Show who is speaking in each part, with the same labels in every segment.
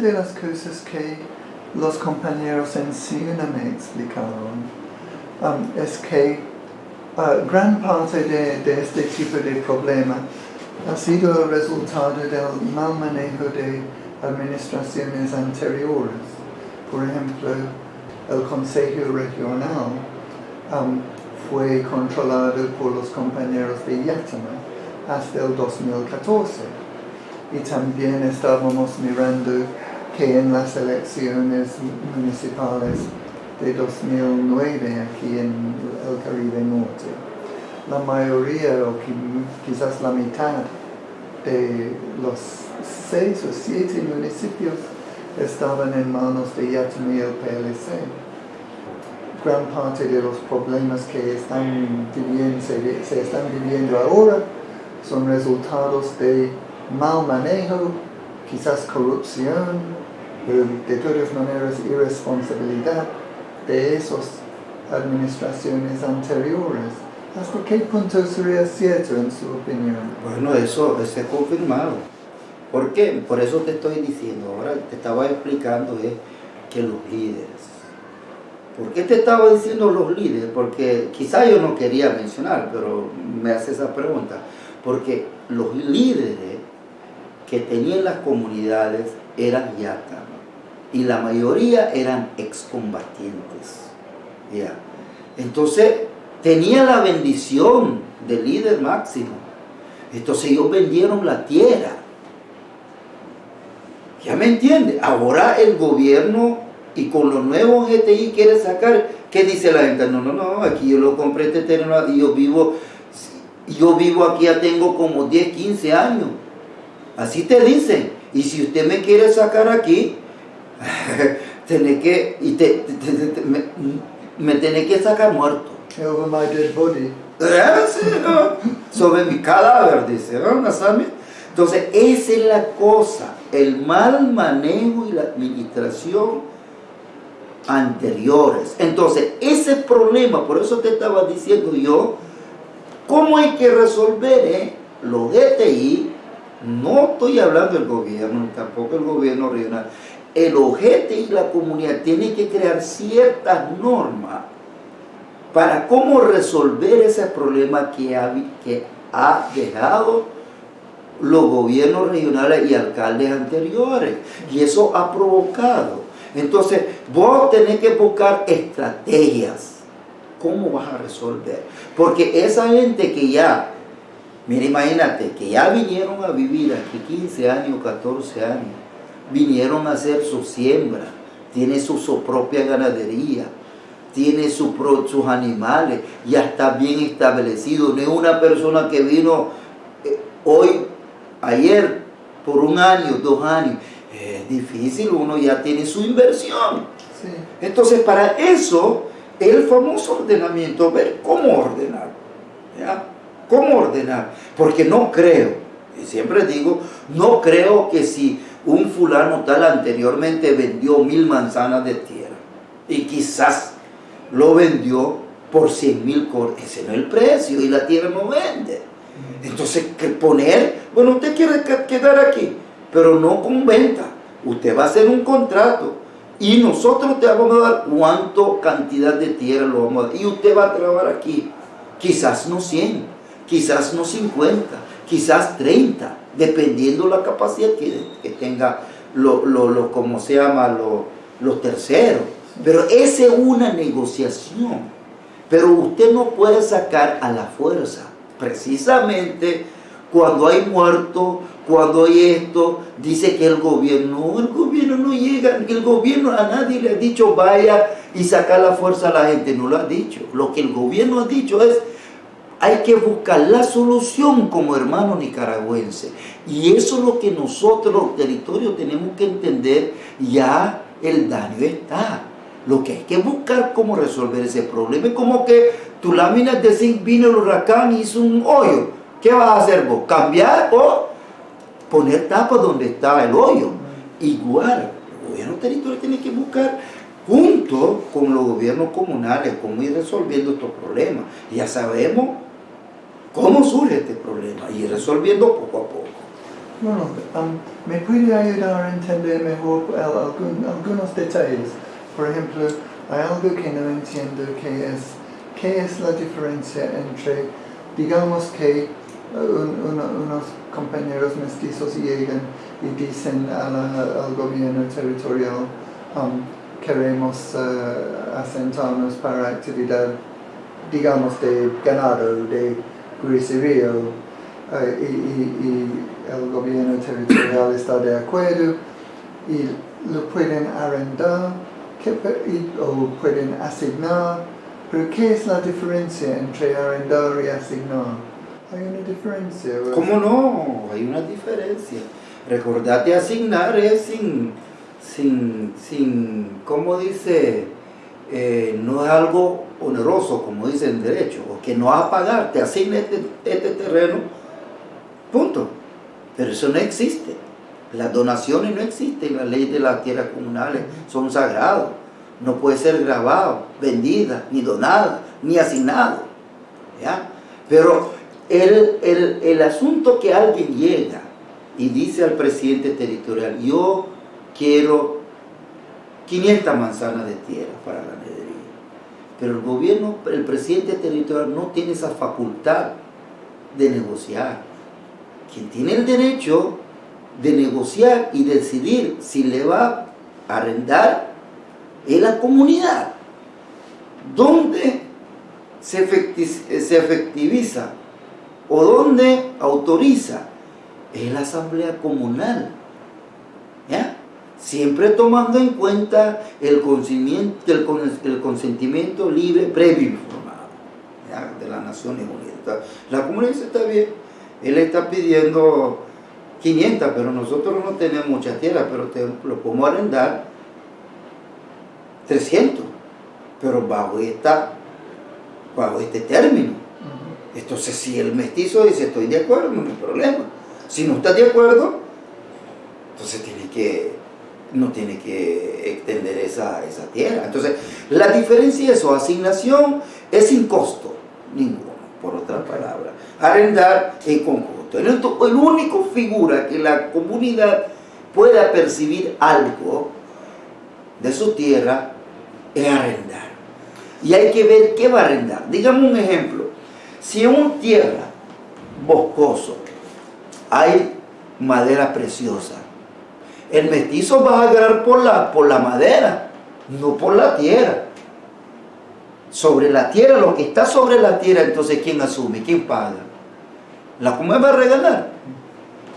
Speaker 1: de las cosas que los compañeros en Siuna me explicaron um, es que uh, gran parte de, de este tipo de problema ha sido el resultado del mal manejo de administraciones anteriores. Por ejemplo, el Consejo Regional um, fue controlado por los compañeros de Yatama hasta el 2014. Y también estábamos mirando que en las elecciones municipales de 2009 aquí en el Caribe Norte, la mayoría o quizás la mitad de los seis o siete municipios estaban en manos de Yatama y el PLC. Gran parte de los problemas que están viviendo, se están viviendo ahora son resultados de mal manejo, quizás corrupción, de todas maneras irresponsabilidad de esas administraciones anteriores. ¿Hasta qué punto sería cierto en su opinión?
Speaker 2: Bueno, eso, eso es confirmado. ¿Por qué? Por eso te estoy diciendo, ahora te estaba explicando es que los líderes. ¿Por qué te estaba diciendo los líderes? Porque quizá yo no quería mencionar, pero me hace esa pregunta. Porque los líderes que tenían las comunidades eran yata y la mayoría eran excombatientes. ¿ya? Entonces, tenía la bendición del líder máximo. Entonces ellos vendieron la tierra. ¿Ya me entiende? Ahora el gobierno y con los nuevos GTI quiere sacar, ¿qué dice la gente? No, no, no, aquí yo lo compré este terreno y yo vivo, yo vivo aquí ya tengo como 10, 15 años. Así te dicen. Y si usted me quiere sacar aquí, tiene que, y te, me, me tiene que sacar muerto.
Speaker 1: Over my dead body.
Speaker 2: Eh, Sobre mi cadáver, dice, ¿no? Entonces, esa es la cosa, el mal manejo y la administración anteriores. Entonces, ese problema, por eso te estaba diciendo yo, ¿cómo hay que resolver eh? los GTI? No estoy hablando del gobierno, tampoco el gobierno regional el objeto y la comunidad tienen que crear ciertas normas para cómo resolver ese problema que ha, que ha dejado los gobiernos regionales y alcaldes anteriores. Y eso ha provocado. Entonces, vos tenés que buscar estrategias. ¿Cómo vas a resolver? Porque esa gente que ya, mira, imagínate, que ya vinieron a vivir aquí 15 años, 14 años, vinieron a hacer su siembra, tiene su, propia ganadería, tiene su sus animales, ya está bien establecido. No es una persona que vino eh, hoy, ayer, por un año, dos años. Es difícil, uno ya tiene su inversión. Entonces, para eso, el famoso ordenamiento, ver cómo ordenar. ¿ya? ¿Cómo ordenar? Porque no creo, y siempre digo, no creo que si un fulano tal anteriormente vendió mil manzanas de tierra y quizás lo vendió por 100 mil cor Ese no es el precio y la tierra no vende. Entonces, que poner, bueno, usted quiere quedar aquí, pero no con venta. Usted va a hacer un contrato y nosotros te vamos a dar cuánto cantidad de tierra lo vamos a dar. Y usted va a trabajar aquí. Quizás no 100, quizás no 50, quizás 30 dependiendo la capacidad que, tenga lo, lo, como se llama, los terceros. Pero esa es una negociación. Pero usted no puede sacar a la fuerza. Precisamente cuando hay muerto, cuando hay esto, dice que el gobierno, el gobierno no llega, el gobierno a nadie le ha dicho vaya y sacar la fuerza a la gente, no lo ha dicho. Lo que el gobierno ha dicho es hay que buscar la solución como hermano nicaragüense. Y eso es lo que nosotros, los territorios, tenemos que entender. Ya el daño está. Lo que hay que buscar cómo resolver ese problema. Es como que tu lámina de zinc vino el huracán y hizo un hoyo. ¿Qué vas a hacer vos? ¿Cambiar o poner tapa donde estaba el hoyo? Igual, el gobierno territorial tiene que buscar junto con los gobiernos comunales cómo ir resolviendo estos problemas. Ya sabemos cómo surge este problema y resolviendo poco a poco.
Speaker 1: Bueno, ¿me puede ayudar a entender mejor algún- algunos detalles? Por ejemplo, hay algo que no entiendo que es, ¿qué es la diferencia entre, digamos que uno- unos compañeros mestizos llegan y dicen al gobierno territorial, um, queremos eh, asentarnos para actividad, digamos, de ganado, de guiserío, eh, y, el gobierno territorial está de acuerdo y lo pueden arrendar ¿qué pe- y- o pueden asignar. Pero ¿qué es la diferencia entre arrendar y asignar? ¿Hay una diferencia? es-
Speaker 2: ¿Cómo no? Hay una diferencia. Recordate asignar es sin, sin, sin, ¿cómo dice? Eh, no es algo oneroso, como dice en derecho, o que no vas a pagar, te asigna este, este terreno, punto. Pero eso no existe. Las donaciones no existen, las leyes de las tierras comunales son sagrados. No puede ser grabado, vendida, ni donada, ni asignado. ¿ya? Pero el, el, el asunto que alguien llega y dice al presidente territorial, yo quiero 500 manzanas de tierra para la. Pero el gobierno, el presidente territorial no tiene esa facultad de negociar. Quien tiene el derecho de negociar y decidir si le va a arrendar es la comunidad. ¿Dónde se, efecti- se efectiviza o dónde autoriza? Es la asamblea comunal. Siempre tomando en cuenta el consentimiento, el, el consentimiento libre previo informado ¿ya? de las Naciones Unidas. La comunidad está bien, él está pidiendo 500, pero nosotros no tenemos mucha tierra, pero te lo podemos arrendar 300, pero bajo, esta, bajo este término. Entonces, si el mestizo dice estoy de acuerdo, no hay problema. Si no estás de acuerdo, entonces tiene que, no tiene que extender esa, esa tierra. Entonces, la diferencia es eso, asignación es sin costo ninguno, por otra palabra. Arrendar en conjunto. El, el único figura que la comunidad pueda percibir algo de su tierra es arrendar. Y hay que ver qué va a arrendar. Digamos un ejemplo. Si en un tierra boscoso hay madera preciosa, el mestizo va a agarrar por la, por la madera, no por la tierra. Sobre la tierra, lo que está sobre la tierra, entonces ¿quién asume? ¿Quién paga? La comunidad va a regalar.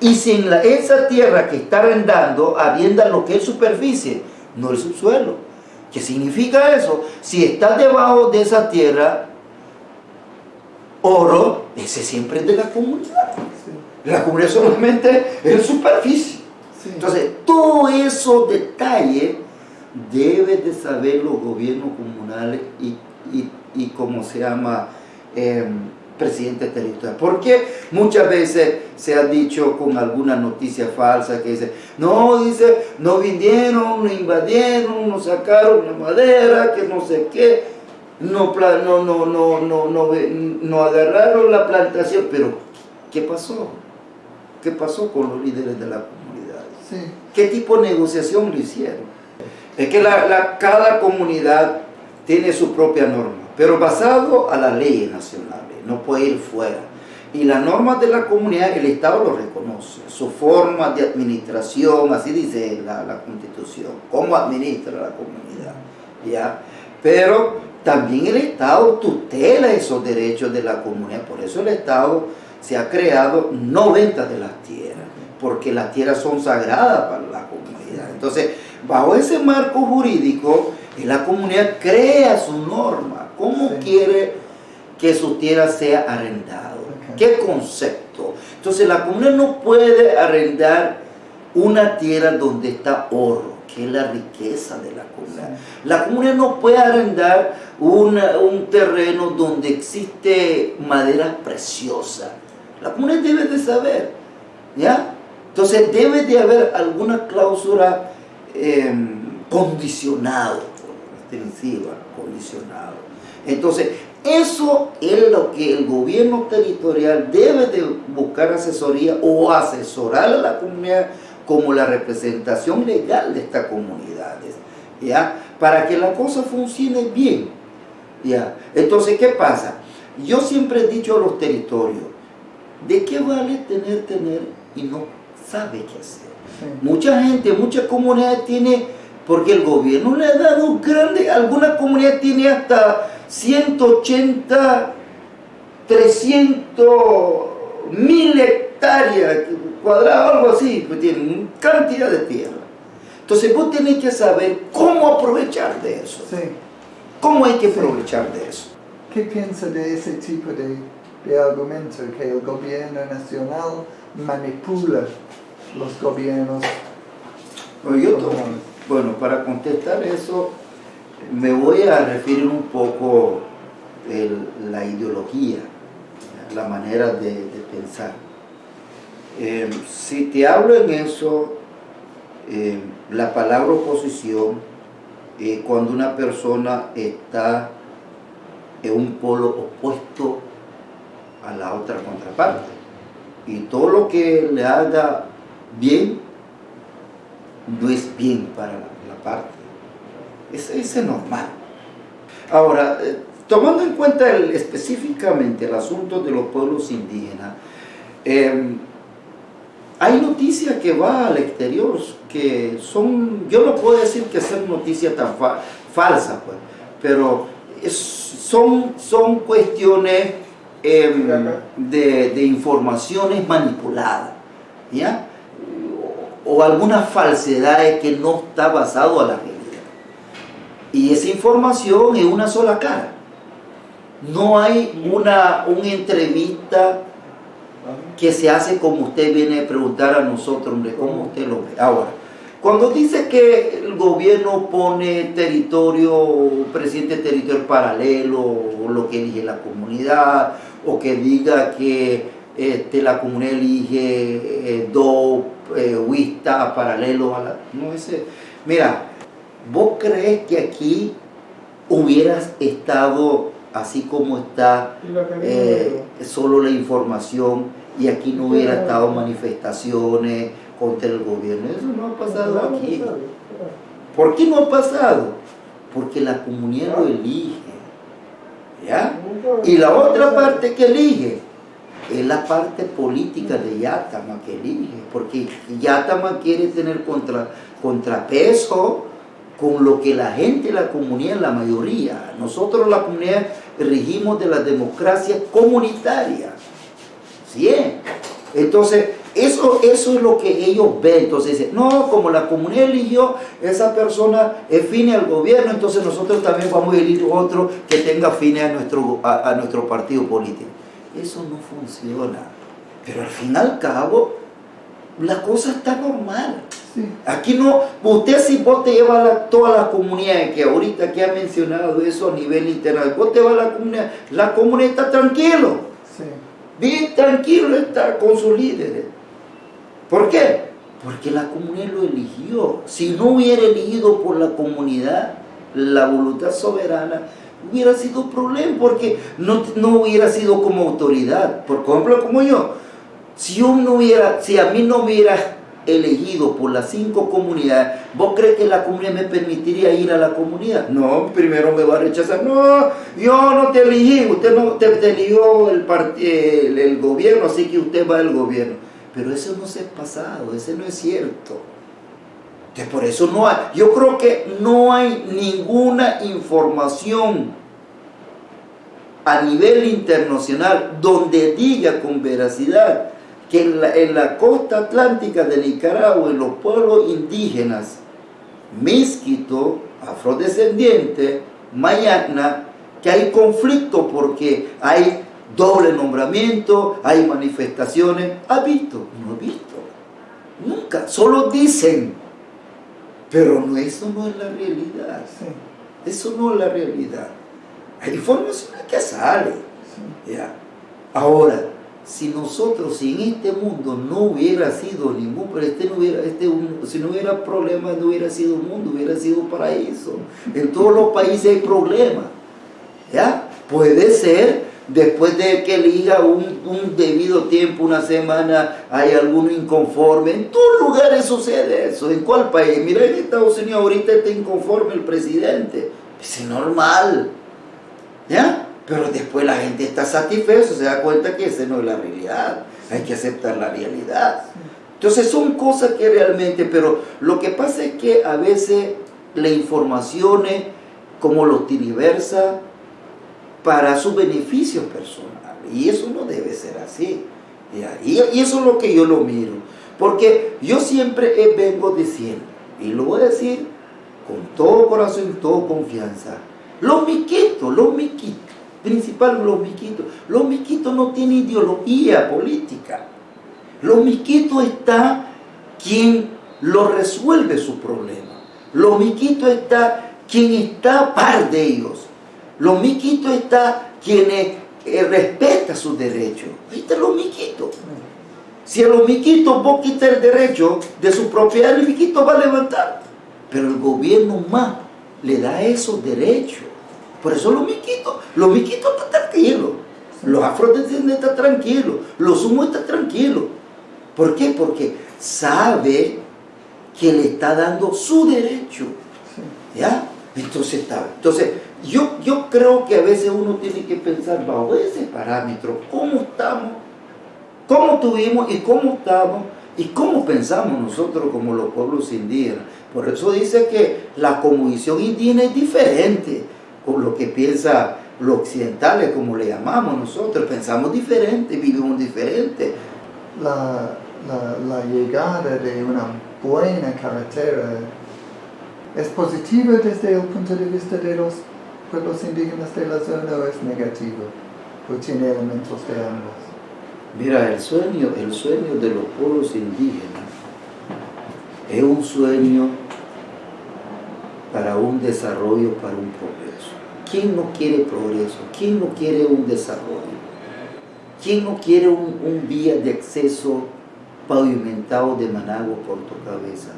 Speaker 2: Y si en la- esa tierra que está arrendando arrienda lo que es superficie, no el subsuelo. ¿Qué significa eso? Si está debajo de esa tierra, oro, ese siempre es de la comunidad. La comunidad solamente es superficie. Entonces, todos esos detalles deben de saber los gobiernos comunales y, y, y cómo se llama eh, presidente territorial. Porque muchas veces se ha dicho con alguna noticia falsa que dice, no, dice, no vinieron, no invadieron, no sacaron la madera, que no sé qué, no, no, no, no, no, no, no agarraron la plantación, pero ¿qué pasó? ¿Qué pasó con los líderes de la comunidad? ¿Qué tipo de negociación lo hicieron? Es que la- cada comunidad tiene su propia norma, pero basado a las leyes nacionales, no puede ir fuera. Y las normas de la comunidad, el Estado lo reconoce, su forma de administración, así dice la, la Constitución, cómo administra la comunidad. ¿ya? Pero también el Estado tutela esos derechos de la comunidad, por eso el Estado se ha creado no venta de las tierras, porque las tierras son sagradas para la comunidad. Entonces, bajo ese marco jurídico, la comunidad crea su norma, cómo
Speaker 1: Sí.
Speaker 2: quiere que su tierra sea arrendado,
Speaker 1: Ok.
Speaker 2: qué concepto. Entonces, la comunidad no puede arrendar una tierra donde está oro, que es la riqueza de la comunidad. La comunidad no puede arrendar una- un terreno donde existe madera preciosa. La comunidad debe de saber, ¿ya? Entonces debe de haber alguna cláusula eh, condicionado, extensiva, condicionado. Entonces, eso es lo que el gobierno territorial debe de buscar asesoría o asesorar a la comunidad como la representación legal de estas comunidades, ¿ya? Para que la cosa funcione bien, ¿ya? Entonces, ¿qué pasa? Yo siempre he dicho a los territorios, ¿de qué vale tener, tener y no sabe qué hacer? Mucha gente, muchas comunidades tiene, porque el gobierno le ha dado grande, alguna comunidad tiene hasta 180, 300 mil hectáreas cuadradas, algo así, pues tienen cantidad de tierra. Entonces vos tenés que saber cómo aprovechar de eso.
Speaker 1: Sí.
Speaker 2: ¿Cómo hay que aprovechar de eso?
Speaker 1: ¿Qué piensa de ese tipo de, de argumento que el gobierno nacional manipula los gobiernos?
Speaker 2: Bueno, para contestar eso, me voy a referir un poco el- la ideología, la manera de, de pensar. Eh, si te hablo en eso, eh, la palabra oposición, eh, cuando una persona está en un polo opuesto a la otra contraparte, y todo lo que le haga bien, no es bien para la, parte. Es, es normal. Ahora, eh, tomando en cuenta el- específicamente el asunto de los pueblos indígenas, eh, hay noticias que va al exterior que son, yo no puedo decir que sean noticias tan fa- falsas, pues, pero es- son, son cuestiones em, de, de informaciones manipuladas, ¿ya? O, algunas falsedades que no está basado a la realidad. Y esa información es una sola cara. No hay una, una entrevista que se hace como usted viene a preguntar a nosotros, hombre, ¿cómo usted lo ve? Ahora, cuando dice que el gobierno pone territorio, presidente territorial paralelo, o lo que elige la comunidad, o que diga que este, la comunidad elige eh, dos wistas paralelos a la... No, ese... Mira, ¿vos crees que aquí hubieras estado así como está eh, solo la información y aquí no hubiera estado manifestaciones contra el gobierno. Eso no ha pasado aquí. ¿Por qué no ha pasado? Porque la comunidad lo elige. ¿Ya? Y la otra parte que elige es la parte política de Yatama que elige, porque Yatama quiere tener contra, contrapeso con lo que la gente, la comunidad, la mayoría. Nosotros la comunidad regimos de la democracia comunitaria. ¿Sí? Entonces, eso, eso es lo que ellos ven. Entonces dicen, no, como la comunidad eligió, esa persona es fine al gobierno, entonces nosotros también vamos a elegir otro que tenga fine a nuestro, a nuestro partido político. Eso no funciona. Pero al fin y al cabo, la cosa está normal.
Speaker 1: Sí.
Speaker 2: Aquí no, usted si vos te llevas a la- toda la comunidad que ahorita que ha mencionado eso a nivel internacional, vos te vas a la comunidad, la comunidad está tranquilo,
Speaker 1: Sí.
Speaker 2: bien tranquilo está con sus líderes. ¿Por qué? Porque la comunidad lo eligió. Si no hubiera elegido por la comunidad la voluntad soberana, hubiera sido problema porque no, no hubiera sido como autoridad. Por ejemplo, como yo, si yo no hubiera, si a mí no hubiera elegido por las cinco comunidades, ¿vos crees que la comunidad me permitiría ir a la comunidad? No, primero me va a rechazar. No, yo no te elegí, usted no te, te eligió el, el, el gobierno, así que usted va al gobierno. Pero eso no es pasado, ese no es cierto. Por eso no hay, yo creo que no hay ninguna información a nivel internacional donde diga con veracidad que en la, costa atlántica de Nicaragua, en los pueblos indígenas, Misquito, afrodescendiente, Mayacna, que hay conflicto porque hay doble nombramiento, hay manifestaciones. ¿Ha visto? No he visto. Nunca. Solo dicen. Pero no, eso no es la realidad.
Speaker 1: Sí.
Speaker 2: Eso no es la realidad. Hay informaciones que salen.
Speaker 1: Sí.
Speaker 2: Ya. Ahora, si nosotros, si en este mundo no hubiera sido ningún, pero este no hubiera, este, un- si no hubiera problemas, no hubiera sido mundo, hubiera sido paraíso. En todos los países hay problemas. ¿Ya? Puede ser después de que elija un, un, debido tiempo, una semana, hay alguno inconforme. En todos lugares sucede eso. ¿En cuál país? Mira, en Estados Unidos ahorita está inconforme el presidente. Es normal. ¿Ya? Pero después la gente está satisfecha, se da cuenta que esa no es la realidad. Hay que aceptar la realidad. Entonces son cosas que realmente, pero lo que pasa es que a veces la información, como lo tiriversa, para su beneficio personal. Y eso no debe ser así. Y eso es lo que yo lo miro. Porque yo siempre vengo diciendo, y lo voy a decir con todo corazón y toda confianza, los miquitos, los miquitos, principal los miquitos, los miquitos no tienen ideología política. Los miquitos está quien lo resuelve su problema. Los miquitos está quien está a par de ellos. Los miquitos está quien eh, respeta sus derechos. Ahí están los miquitos. Si a los miquitos vos quitas el derecho de su propiedad, el miquito va a levantar. Pero el gobierno más le da esos derechos. Por eso los miquitos, los miquitos están tranquilos. Los afrodescendientes están tranquilos. Los sumos están tranquilos. ¿Por qué? Porque sabe que le está dando su derecho. ¿Ya? Entonces está. Entonces, yo, yo creo que a veces uno tiene que pensar bajo ese parámetro, cómo estamos, cómo tuvimos y cómo estamos y cómo pensamos nosotros como los pueblos indígenas. Por eso dice que la cosmovisión indígena es diferente con lo que piensa los occidentales, como le llamamos nosotros. Pensamos diferente, vivimos diferente.
Speaker 1: La, la, la llegada de una buena carretera es positiva desde el punto de vista de los pueblos indígenas de la zona o es negativo? ¿O tiene elementos de ambos?
Speaker 2: Mira, el sueño, el sueño de los pueblos indígenas es un sueño para un desarrollo, para un progreso. ¿Quién no quiere progreso? ¿Quién no quiere un desarrollo? ¿Quién no quiere un, un vía de acceso pavimentado de Managua por tu cabeza?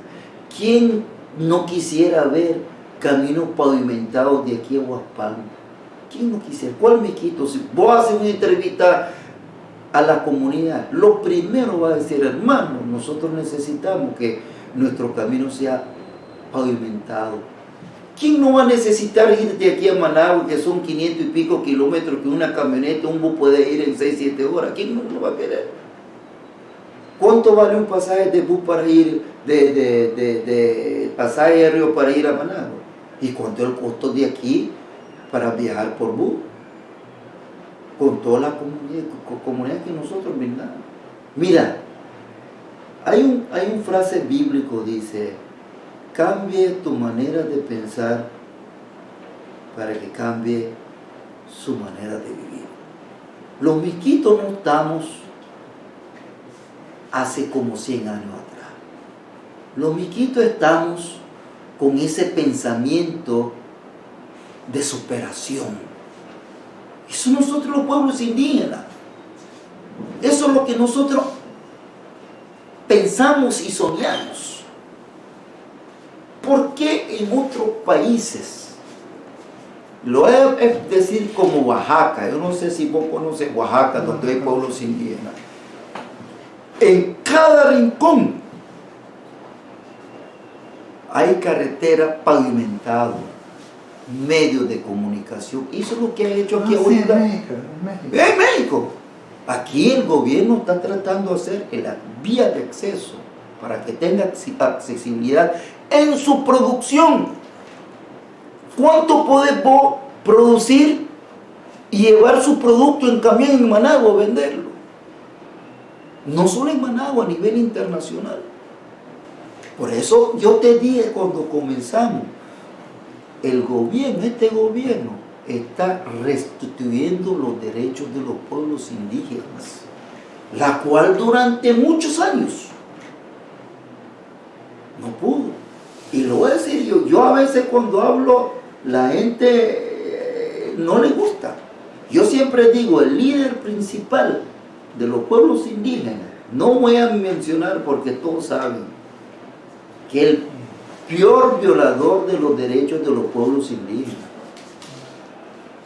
Speaker 2: ¿Quién no quisiera ver caminos pavimentados de aquí a Huaspán. ¿Quién no quisiera? ¿Cuál me quito? Si vos haces una entrevista a la comunidad, lo primero va a decir, hermano, nosotros necesitamos que nuestro camino sea pavimentado. ¿Quién no va a necesitar ir de aquí a Managua, que son 500 y pico kilómetros, que una camioneta, un bus puede ir en 6, 7 horas? ¿Quién no lo va a querer? ¿Cuánto vale un pasaje de bus para ir, de, de, de pasaje aéreo para ir a Managua? ¿Y cuánto es el costo de aquí para viajar por bus? Con toda la comunidad, que nosotros brindamos. Mira, hay un, hay un frase bíblico, dice, cambie tu manera de pensar para que cambie su manera de vivir. Los miquitos no estamos hace como 100 años atrás. Los miquitos estamos con ese pensamiento de superación. Eso nosotros los pueblos indígenas. Eso es lo que nosotros pensamos y soñamos. ¿Por qué en otros países? Lo a decir como Oaxaca. Yo no sé si vos conoces Oaxaca, donde hay pueblos indígenas. En cada rincón hay carretera pavimentada, medios de comunicación. Eso es lo que ha hecho aquí
Speaker 1: ah,
Speaker 2: ahorita.
Speaker 1: en México, en México.
Speaker 2: En México. Aquí el gobierno está tratando de hacer que la vía de acceso para que tenga accesibilidad en su producción. ¿Cuánto puede producir y llevar su producto en camión en Managua a venderlo? No solo en Managua, a nivel internacional. Por eso yo te dije cuando comenzamos, el gobierno, este gobierno, está restituyendo los derechos de los pueblos indígenas, la cual durante muchos años no pudo. Y lo voy a decir yo, yo a veces cuando hablo, la gente eh, no le gusta. Yo siempre digo, el líder principal de los pueblos indígenas, no voy a mencionar porque todos saben, que el peor violador de los derechos de los pueblos indígenas.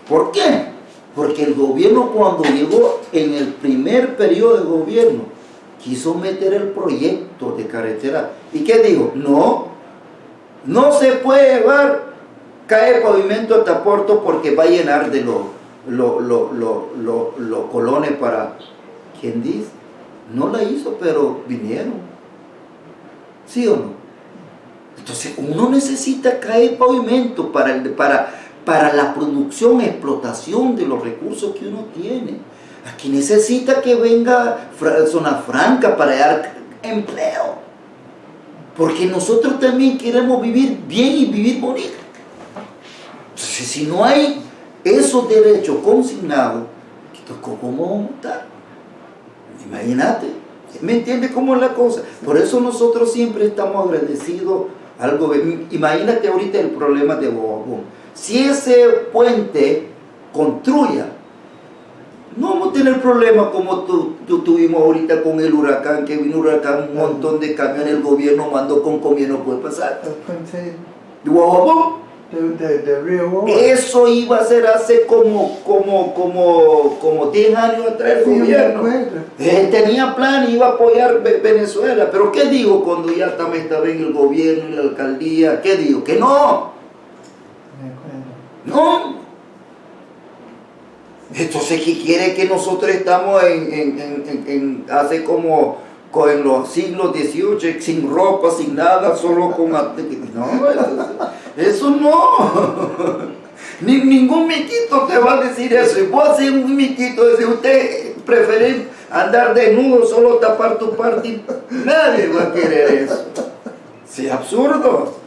Speaker 2: ¿Por qué? Porque el gobierno cuando llegó en el primer periodo de gobierno, quiso meter el proyecto de carretera. ¿Y qué dijo? No, no se puede llevar, cae pavimento hasta Porto porque va a llenar de los lo, lo, colones para... No la hizo, pero vinieron. ¿Sí o no? Entonces uno necesita caer pavimento para, el, para, para la producción, explotación de los recursos que uno tiene. Aquí necesita que venga zona franca para dar empleo. Porque nosotros también queremos vivir bien y vivir bonito. Entonces, si no hay esos derechos consignados, ¿cómo vamos a estar? Imagínate. ¿Me entiende cómo es la cosa? Por eso nosotros siempre estamos agradecidos al gobierno. Imagínate ahorita el problema de Bobo. Si ese puente construya, no vamos a tener problemas como tu, tuvimos ahorita con el huracán, que vino un huracán, un montón de camiones, el gobierno mandó con comida, no puede pasar.
Speaker 1: El puente
Speaker 2: de, Río Eso iba a ser hace como, como, como, como 10 años atrás el gobierno. Eh, tenía plan, iba a apoyar Venezuela. Pero ¿qué digo cuando ya también estaba en el gobierno y la alcaldía? ¿Qué digo? Que no. No. Entonces, ¿qué quiere que nosotros estamos en, en, en, hace como en los siglos XVIII, sin ropa, sin nada, solo con... No, eso no. Ni, ningún miquito te va a decir eso. Y vos hacer un miquito, si usted prefiere andar desnudo, solo tapar tu parte, nadie va a querer eso. Sí, absurdo.